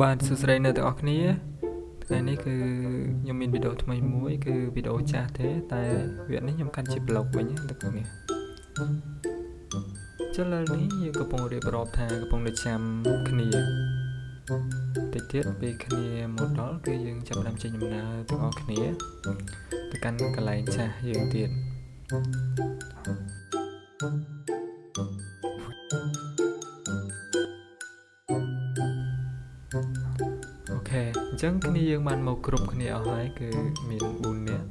បាទសួស្តីអ្នកទាំងអស់គ្នាថ្ងៃនេះគឺខ្ញុំមានវីដេអូថ្មីមួយ គឺវីដេអូចាស់ទេ តែវគ្គនេះខ្ញុំកាន់ជា blog វិញណាអ្នកទាំងអស់គ្នាចុះឥឡូវនេះយើងកំពុងរៀបរាប់ថាកំពុងតែចាំគ្នាតិចទៀតពេលគ្នាមកដល់គឺយើងចាប់ផ្ដើមចេញដំណើរទាំងអស់គ្នាទៅកាន់កន្លែងចាស់យើងទៀតអូ អញ្ចឹងគ្នាយើងបានមកគ្រប់គ្នាអស់ហើយគឺមាន4នាក់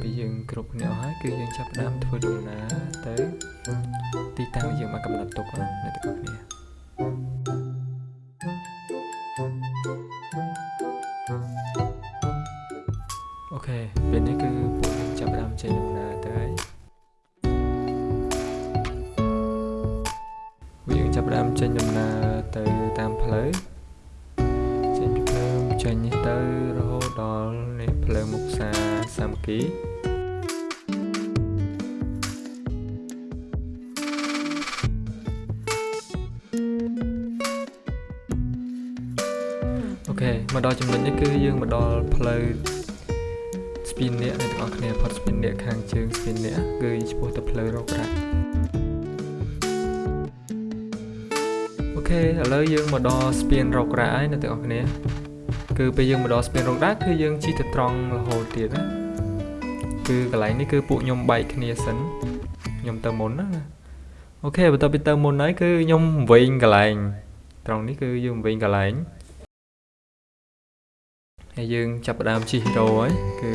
ពេលយើងគ្រប់គ្នាអស់ហើយគឺយើងចាប់ផ្ដើមធ្វើដំណើរទៅទីតាំងយើងមកកំណត់ទុកណាអ្នកទាំងអស់គ្នាអូខេពេលនេះគឺពួកយើងចាប់ផ្ដើមចេញដំណើរទៅហើយពួកយើងចាប់ផ្ដើមចេញដំណើរទៅតាមផ្លូវ ទៅរហូតដល់នេះភ្លើងមុខផ្សារសាមគ្គីអូខេមកដល់ចំណុចនេះគឺយើងមកដល់ផ្លូវស្ពីនអ្នកអ្នកទាំងអស់គ្នាផុតស្ពីនអ្នកខាងជើងស្ពីនអ្នកគឺឆ្ពោះទៅផ្លូវរករ៉ាក់អូខេឥឡូវយើងមកដល់ស្ពានរករ៉ាក់ហើយអ្នកទាំងអស់គ្នា គឺពេលយើងមកដល់ស្ពានរងដាគឺយើងជិះទៅត្រង់រហូតទៀតណាគឺកន្លែងនេះគឺពួកខ្ញុំបែកគ្នាសិនខ្ញុំទៅមុនណាអូខេបន្ទាប់ពីទៅមុនហើយគឺខ្ញុំវិញកន្លែង ត្រង់នេះគឺយើងវិញកន្លែងហើយយើងចាប់ផ្ដើមជិះរោហើយគឺ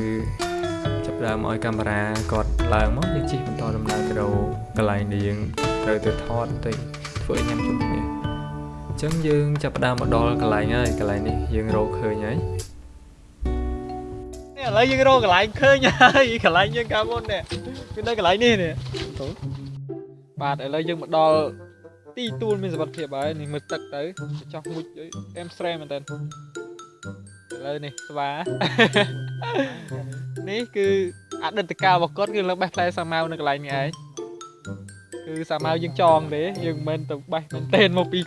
ចាប់ផ្ដើមឲ្យកាមេរ៉ាគាត់ឡើងមកយើងជិះបន្តដំណើរទៅរោកន្លែងដែលយើងត្រូវទៅថតទៅធ្វើឲ្យញ៉ាំជុំគ្នាអញ្ចឹងយើងចាប់ផ្ដើមមកដល់កន្លែងហើយកន្លែងនេះយើងរកឃើញហើយនេះឥឡូវយើងរកកន្លែងឃើញហើយកន្លែងយើងកាលមុននេះគឺនៅកន្លែងនេះនេះទៅបាទឥឡូវយើងមកដល់ទីទួលមានសុវត្ថិភាពហើយនេះមើលទឹកទៅចោះមួយអែមស្រែមែនតើឥឡូវនេះស្វានេះគឺអតីតកាលរបស់គាត់គឺឡើងបេះផ្លែសាវម៉ាវនៅកន្លែងនេះឯង គឺសាវម៉ាវយើងចងទេយើងមិនមែនទៅបេះមែនទេមកពី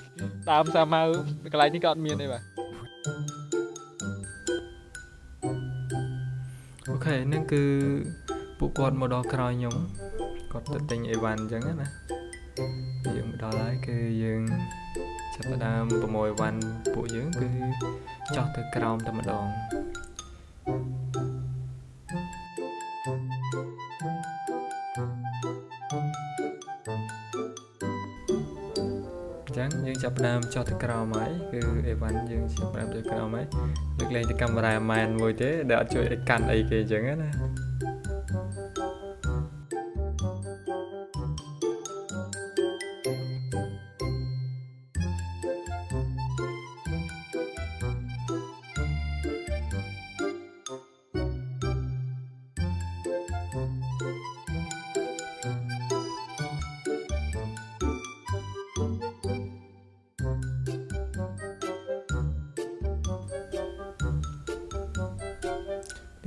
ដើមសាវម៉ាវកន្លែងនេះក៏អត់មានទេបាទអូខេហ្នឹងគឺពួកគាត់មកដល់ក្រោយខ្ញុំគាត់ទៅទិញអីវ៉ាន់អញ្ចឹងណាយើងមកដល់ហើយគឺយើងចាប់ផ្ដើមប្រមូលអីវ៉ាន់ពួកយើងគឺចោះទៅក្រោមតែម្ដងអញ្ចឹងយើងចាប់ផ្ដើមចុះទៅក្រោមហើយគឺអេវ៉ាន់យើងចាប់ផ្ដើមទៅក្រោមហើយលើកលែងទៅកាមេរ៉ាម៉ែនមួយទេដែលអត់ជួយឲ្យកាន់អីគេអញ្ចឹងណា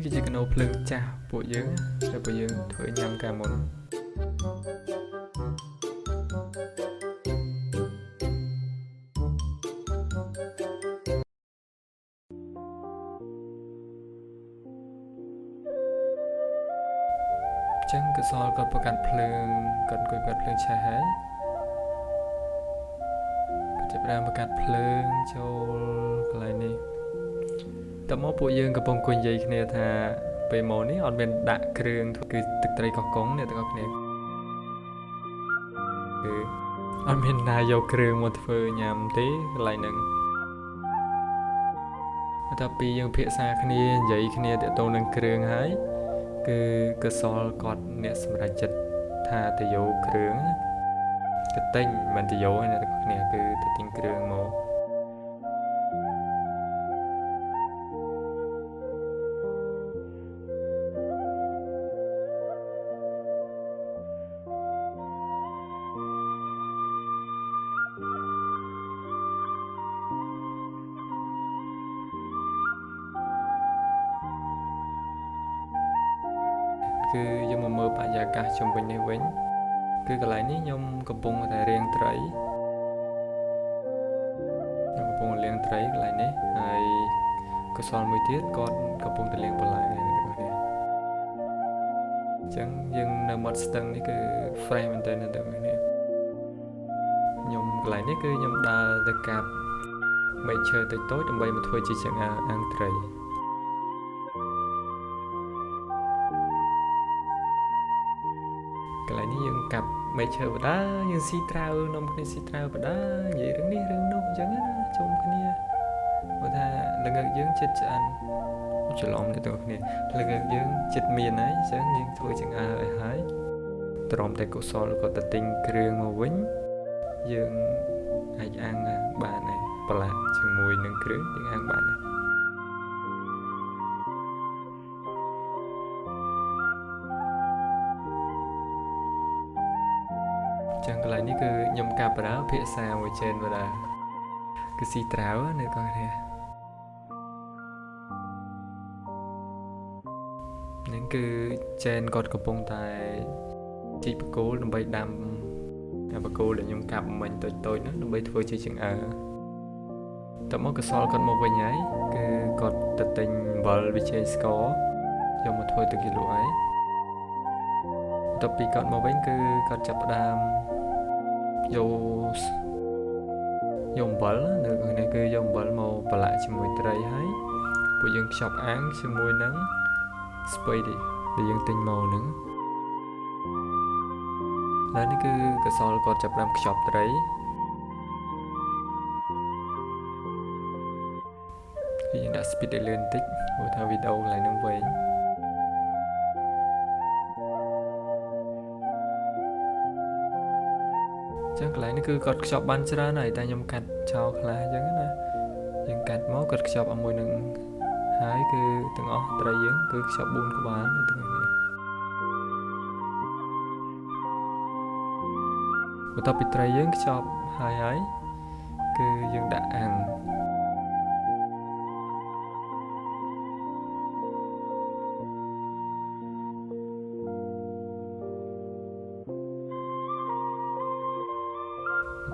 គឺជាកណោភ្លើងចាស់ពួកយើងណាដែលពួកយើងធ្វើញ៉ាំកាលមុនអញ្ចឹងកសលគាត់ប្រកាសភ្លើងគាត់អង្គុយប្រកាសភ្លើងឆេះហើយគាត់ចាប់ផ្ដើមប្រកាសភ្លើងចូលកន្លែងនេះ តើមកពួកយើងកំពុងអង្គុយនិយាយគ្នាថាពេលមកនេះអត់មានដាក់គ្រឿងគឺទឹកត្រីកោះកុងអ្នកទាំងអស់គ្នាគឺអត់មានណាយកគ្រឿងមកធ្វើញ៉ាំទេកន្លែងហ្នឹងបន្ទាប់ពីយើងភាសាគ្នានិយាយគ្នាទាក់ទងនឹងគ្រឿងហើយគឺកសលគាត់អ្នកសម្រេចចិត្តថាទៅយកគ្រឿងទៅទិញមិនទៅយកទេអ្នកទាំងអស់គ្នាគឺទៅទិញគ្រឿងមក គឺយើងមកមើលបរិយាកាសជុំវិញនេះវិញ គឺកន្លែងនេះខ្ញុំកំពុងតែរៀងត្រីពុងលាងត្រីកន្លែងនេះហើយកសលមួយទៀតគាត់កំពុងតែលាងបន្លែអ្នកទាំងអស់គ្នាអញ្ចឹងយើងនៅមាត់ស្ទឹងនេះគឺ fresh មែនទែនអ្នកទាំងអស់គ្នាខ្ញុំកន្លែងនេះគឺខ្ញុំដើរទៅកាប់មែកឈើតូចៗដើម្បីមកធ្វើជាចង្អាអាំងត្រី កាប់មែកឈើបដាយើងស៊ីត្រាវនំគ្នាស៊ីត្រាវបដានិយាយរឿងនេះរឿងនោះអញ្ចឹងណាជុំគ្នាបើថាល្ងឹកយើងចិត្តឆ្អិនច្រឡំអ្នកទាំងអស់គ្នាល្ងឹកយើងចិត្តមានហើយអញ្ចឹងយើងធ្វើចង្អើឲ្យហើយទ្រាំតែកុសលក៏ទៅទិញគ្រឿងមកវិញយើងអាចអាំងបានហើយប្រឡាក់ជាមួយនឹងគ្រឿងយើងអាំងបានហើយ ចឹងកន្លែងនេះគឺខ្ញុំកាប់បដាភាសាមួយចេនបដាគឺស៊ីត្រាវនៅកោះនេះនឹងគឺចេនគាត់កំពុងតែជីកបកគោលដើម្បីដាំអាបកគោលដែលខ្ញុំកាប់មិញតូចតូចនោះដើម្បីធ្វើជាចង្អើតមកកសលគាត់មកវិញហើយគឺគាត់ទៅទិញអំបិលវិជ័យស្ករយកមកធ្វើទឹកគីឡូហើយបន្ទាប់ពីគាត់មកវិញគឺគាត់ចាប់ផ្ដើម យកយកអំបិលនៅខាងនេះគឺយកអំបិលមកប្រឡាក់ជាមួយត្រីហើយពួកយើងខ្ចប់អាំងជាមួយនឹងស្ពៃដែលយើងទិញមកហ្នឹងហើយនេះគឺកសលគាត់ចាប់ផ្ដើមខ្ចប់ត្រីគឺយើងដាក់ speed ឲ្យលឿនបន្តិចព្រោះថាវីដេអូកន្លែងហ្នឹងវែង ចឹងកន្លែងនេះគឺគាត់ខ្ចប់បានច្រើនហើយតែខ្ញុំកាត់ចោលខ្លះអញ្ចឹងណាយើងកាត់មកគាត់ខ្ចប់ឲ្យមួយនឹងហើយគឺទាំងអស់ត្រីយើង គឺខ្ចប់4ក្បាលទាំងនេះបន្ទាប់ពីត្រីយើងខ្ចប់ហើយហើយគឺយើងដាក់អាំង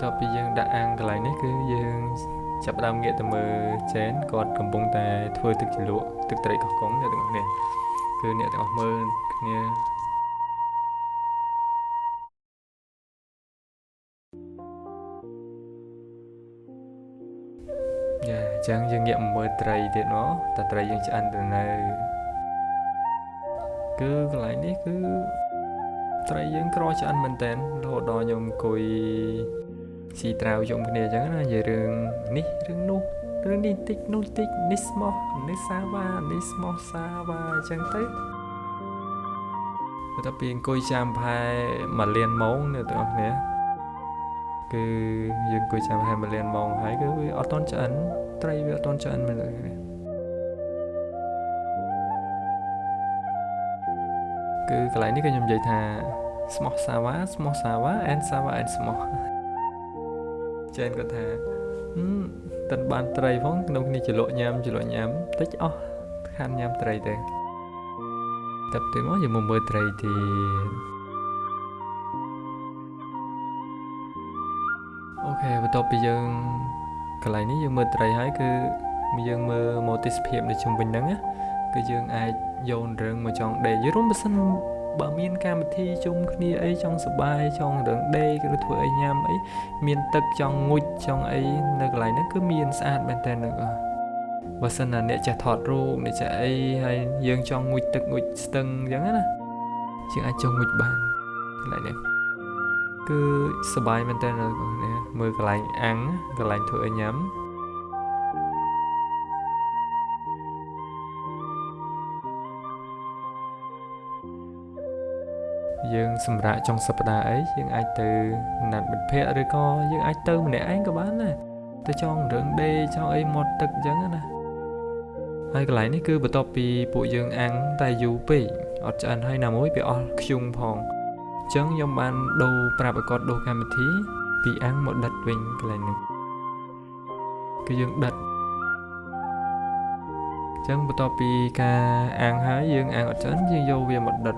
បន្ទាប់ពីយើងដាក់អាំងកន្លែងនេះគឺយើងចាប់ផ្ដើមងាកទៅមើលចេនគាត់កំពុងតែធ្វើទឹកជ្រលក់ទឹកត្រីកោះកុងអ្នកទាំងអស់គ្នាគឺអ្នកទាំងអស់មើលគ្នាយ៉ាអញ្ចឹងយើងងាកមកមើលត្រីទៀតមកតើត្រីយើងឆ្អិនទៅនៅគឺកន្លែងនេះគឺត្រីយើងក្រឆ្អិនមែនតើរហូតដល់ខ្ញុំអង្គុយ ស៊ីត្រាវជុំគ្នាអញ្ចឹងណានិយាយរឿងនេះរឿងនោះរឿងនេះតិចនោះតិចនេះស្មោះនេះសាវ៉ានេះស្មោះសាវ៉ាអញ្ចឹងទៅបន្ទាប់ពីអង្គុយចាំផែមួយលានម៉ោងអ្នកទាំងអស់គ្នាគឺយើងអង្គុយចាំផែមួយលានម៉ោងហើយគឺវាអត់តន់ឆ្អិនត្រីវាអត់តន់ឆ្អិនមែនទេគឺកន្លែងនេះក៏ខ្ញុំនិយាយថាស្មោះសាវ៉ាស្មោះសាវ៉ា and សាវ៉ា and ស្មោះ ចេនគាត់ថាតិនបានត្រីផងក្នុងគ្នាចលក់ញ៉ាំចលក់ញ៉ាំតិចអស់ខានញ៉ាំត្រីទៅតែទៅមកយើងមកមើលត្រីទៀតអូខេបន្ទាប់ពីយើងកន្លែងនេះយើងមើលត្រីហើយគឺយើងមើលមកទេសភាពនៅជុំវិញហ្នឹងណាគឺយើងអាចយករឿងមកចង់ដេកយរួមបើសិន បើមានកម្មវិធីជុំគ្នាអីចង់សបាយចង់រឿងដេកឬធ្វើអីញ៉ាំអីមានទឹកចង់ងុចចង់អីនៅកន្លែងហ្នឹងគឺមានស្អាតមែនតើនោះបើសិនណាអ្នកចេះថតរូបអ្នកចេះអីហើយយើងចង់ងុចទឹកងុចស្ទឹងអញ្ចឹងណាយើងអាចចង់ងុចបានកន្លែងនេះគឺសបាយមែនតើអ្នកមើលកន្លែងអាំងកន្លែងធ្វើអីញ៉ាំ យើងសម្រាប់ចុងសប្តាហ៍អីយើងអាចទៅណាត់មិត្តភ័ក្តិឬក៏យើងអាចទៅម្នាក់ឯងក៏បានដែរទៅចង់រឿងដេចង់អីមាត់ទឹកអញ្ចឹងណាហើយកន្លែងនេះគឺបន្ទាប់ពីពួកយើងអាំងតែយូរពេកអត់ឆ្អិនហើយណាមួយវាអស់ខ្ជុំផងអញ្ចឹងខ្ញុំបានដូរប្រាប់ឲ្យគាត់ដូរកម្មវិធី ពីអាំងមកដិតវិញកន្លែងនេះគឺយើងដិតអញ្ចឹងបន្ទាប់ពីការអាំងហើយយើងអាំងអត់ឆ្អិនយើងយកវាមកដិត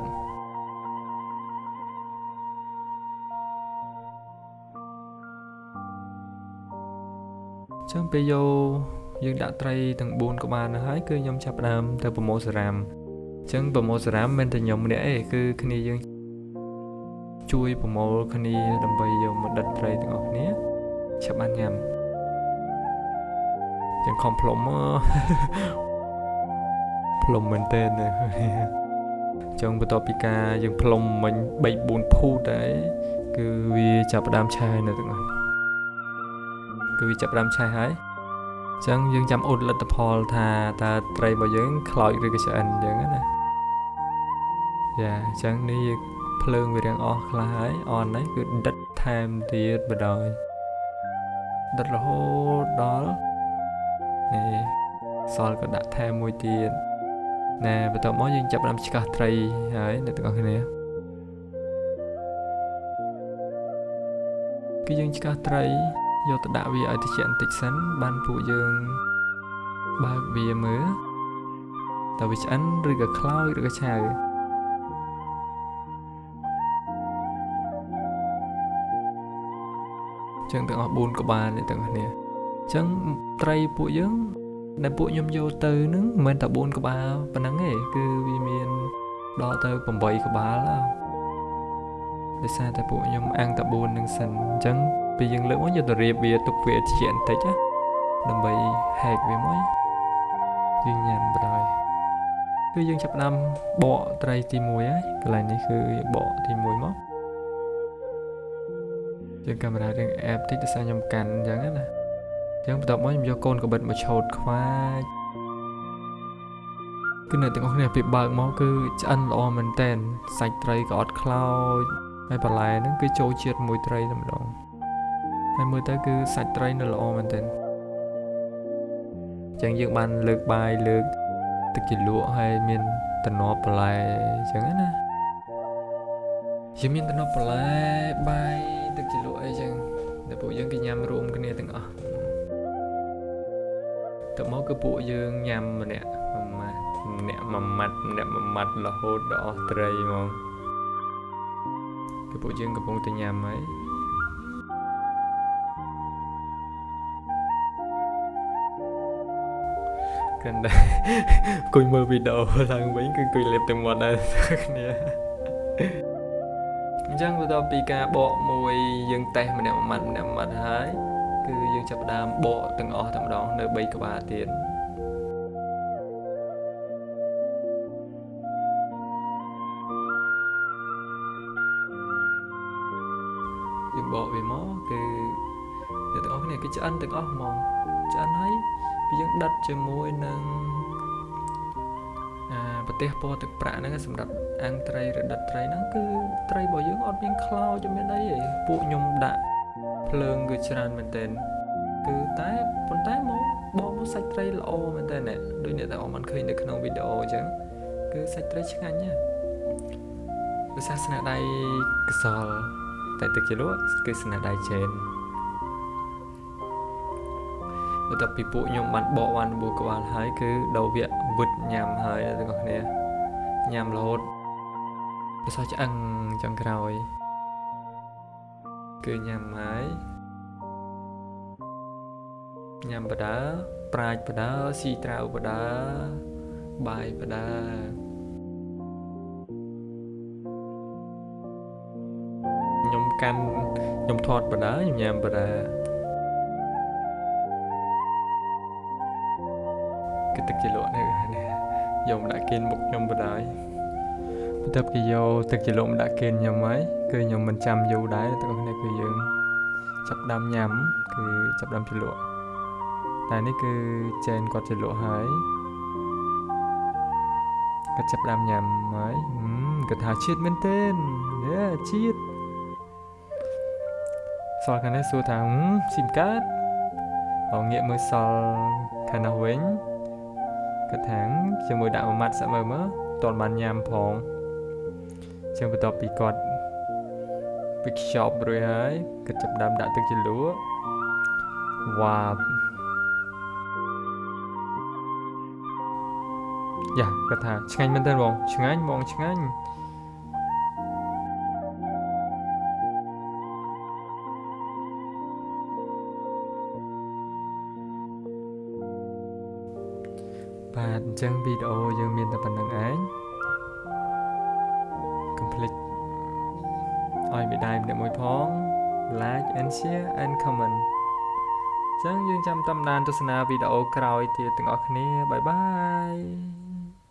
ចឹងពេលយកយើងដាក់ត្រីទាំង4ក្បាលនោះហើយគឺខ្ញុំចាប់ផ្ដើមទៅប្រមូលសារ៉ាមអញ្ចឹងប្រមូលសារ៉ាមមិនមែនតែខ្ញុំម្នាក់ទេគឺគ្នាយើងជួយប្រមូលគ្នាដើម្បីយកមកដិតត្រីទាំងអស់គ្នាឆាប់បានញ៉ាំយ៉ាងខំផ្លុំមកផ្លុំមែនតើណាចឹងបន្ទាប់ពីការយើងផ្លុំមិញ3 4ភូតហើយគឺវាចាប់ផ្ដើមឆេះនៅទាំងអស់ គឺវាចាប់ផ្ដើមឆេះហើយអញ្ចឹងយើងចាំអ៊ុតលទ្ធផលថាតើត្រីរបស់យើងខ្លោចឬក៏ឆ្អិនអញ្ចឹងណាយ៉ាអញ្ចឹងនេះភ្លើងវារៀងអស់ខ្លះហើយអនហើយគឺដិតថែមទៀតបដ ாய் ដិតរហូតដល់នេះសល់ក៏ដាក់ថែមមួយទៀតណែបន្ទាប់មកយើងចាប់ផ្ដើមឆ្កាស់ត្រីហើយអ្នកទាំងអស់គ្នាគឺយើងឆ្កាស់ត្រី យកទៅដាក់វាឲ្យត្រជាក់បន្តិចសិនបានពួកយើងបើកវាមើលតើវាឆ្អិនឬក៏ខ្លោចឬក៏ឆៅចឹងទាំងអស់4ក្បាលនេះទាំងអស់គ្នាចឹងត្រីពួកយើងដែលពួកខ្ញុំយកទៅនឹងមិនមែនតែ4ក្បាលប៉ុណ្ណឹងទេគឺវាមានដល់ទៅ8ក្បាលដោយសារតែពួកខ្ញុំអាំងតែ4នឹងសិនអញ្ចឹង ពេលយើងលើកមកយកទៅរៀបវាទុកវាជាបន្តិចណាដើម្បីហែកវាមកយើងញ៉ាំបដ ாய் គឺយើងចាប់ផ្ដើមបកត្រីទី1ហើយកន្លែងនេះគឺបកទី1មកយើងកាមេរ៉ារឿងអេបតិចទៅសារខ្ញុំកាន់អញ្ចឹងណាអញ្ចឹងបន្ទាប់មកខ្ញុំយកកូនកបិតមកឆោតខ្វាចគឺនៅទាំងអស់គ្នាពេលបើកមកគឺឆ្អិនល្អមែនតែនសាច់ត្រីក៏អត់ខ្លោចហើយបន្លែហ្នឹងគឺចូលជាតិមួយត្រីតែម្ដង ហើយមើលទៅគឺសាច់ត្រីនៅល្អមែនទែនអញ្ចឹងយើងបានលើកបាយលើកទឹកជ្រលក់ហើយមានតំណប់បន្លែអញ្ចឹងណាយើងមានតំណប់បន្លែបាយទឹកជ្រលក់អីចឹងតែពួកយើងគេញ៉ាំរួមគ្នាទាំងអស់ទៅមកគឺពួកយើងញ៉ាំម្នាក់មួយម៉ាត់ម្នាក់មួយម៉ាត់ម្នាក់មួយម៉ាត់រហូតដល់អស់ត្រីហ្មងគឺពួកយើងកំពុងតែញ៉ាំហើយ គិនដែរអង្គុយមើលវីដេអូឡើងវិញគឺអង្គុយលេបទាំងមាត់ដែរគ្នាអញ្ចឹងបន្ទាប់ពីការបកមួយយើងតេស្តម្នាក់មួយម៉ាត់ម្នាក់មួយម៉ាត់ហើយគឺយើងចាប់ផ្ដើមបកទាំងអស់តែម្ដងនៅ3ក្បាលទៀតយើងបកវាមកគឺ អ្នកទាំងអស់គ្នាគឺឆ្អិនទាំងអស់ហ្មងឆ្អិនហើយពីយើងដិតជាមួយនឹងអាប្រទេសពណ៌ទឹកប្រាក់ហ្នឹងសម្រាប់អាំងត្រីឬដិតត្រីហ្នឹងគឺត្រីរបស់យើងអត់មានខ្លោចមានអីទេពួកខ្ញុំដាក់ភ្លើងគឺច្រើនមែនទែនគឺតែប៉ុន្តែមកបកមកសាច់ត្រីល្អមែនតើអ្នកដូចអ្នកតែអមមិនឃើញនៅក្នុងវីដេអូអញ្ចឹងគឺសាច់ត្រីឆ្ងាញ់ណាគឺសាសនាដៃកសលតែទឹកជាលក់គឺស្នាដៃជេន បន្ទាប់ពីពួកខ្ញុំបានបកបានបួក្បាលហើយគឺដោវៈវឹតញ៉ាំហើយទាំងអស់គ្នាញ៉ាំរហូតវាសោះឆ្អឹងចុងក្រោយ គឺញ៉ាំហើយញ៉ាំបដាប្រាជ្ញបដាស៊ីត្រាវបដាបាយបដាខ្ញុំកាន់ខ្ញុំថតបដាខ្ញុំញ៉ាំបដា គឺទឹកជាលក់នេះយកមកដាក់គេមុខខ្ញុំបដាបន្ទាប់គេយកទឹកជាលក់មកដាក់គេខ្ញុំហើយគឺខ្ញុំមិនចាំយូរដែរទាំងអស់គ្នាគឺយើងចាប់ដើមញ៉ាំ គឺចាប់ដើមជាលក់តែនេះគឺចែនគាត់ជាលក់ហើយគាត់ចាប់ដើមញ៉ាំហើយគាត់ថាជាតិមែនទេយេជាតិសល់ខាងនេះសួរថាស៊ីមកាតអងងាកមើលសល់ខាងនោះវិញ គាត់ថាជាមួយដាក់មួយម៉ាត់សាក់មើលមើលតន់បានញ៉ាំផងចឹងបន្ទាប់ពីគាត់ពីខ្ចប់រួចហើយគាត់ចាប់ដើមដាក់ទឹកជ្រលក់វ៉ាយ៉ាគាត់ថាឆ្ងាញ់មែនតើបងឆ្ងាញ់បងឆ្ងាញ់ បាទអញ្ចឹងវីដេអូយើងមានតែប៉ុណ្្នឹងឯងកុំភ្លេចឲ្យមេដៃម្នាក់មួយផង like and share and comment អញ្ចឹងយើងចាំតាមដានទស្សនាវីដេអូក្រោយទៀតទាំងអស់គ្នាបាយបាយ